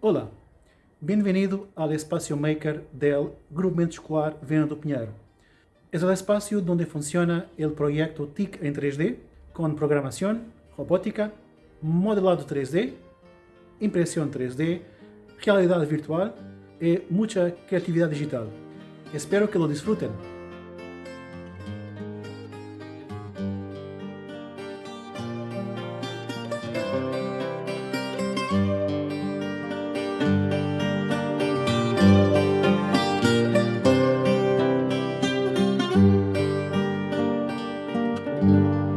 Olá, bem-vindo ao espaço maker del Grupamento Escolar Vena do Pinheiro. É o espaço onde funciona o projeto TIC em 3D, com programação, robótica, modelado 3D, impressão 3D, realidade virtual e muita criatividade digital. Espero que lo disfruten. Música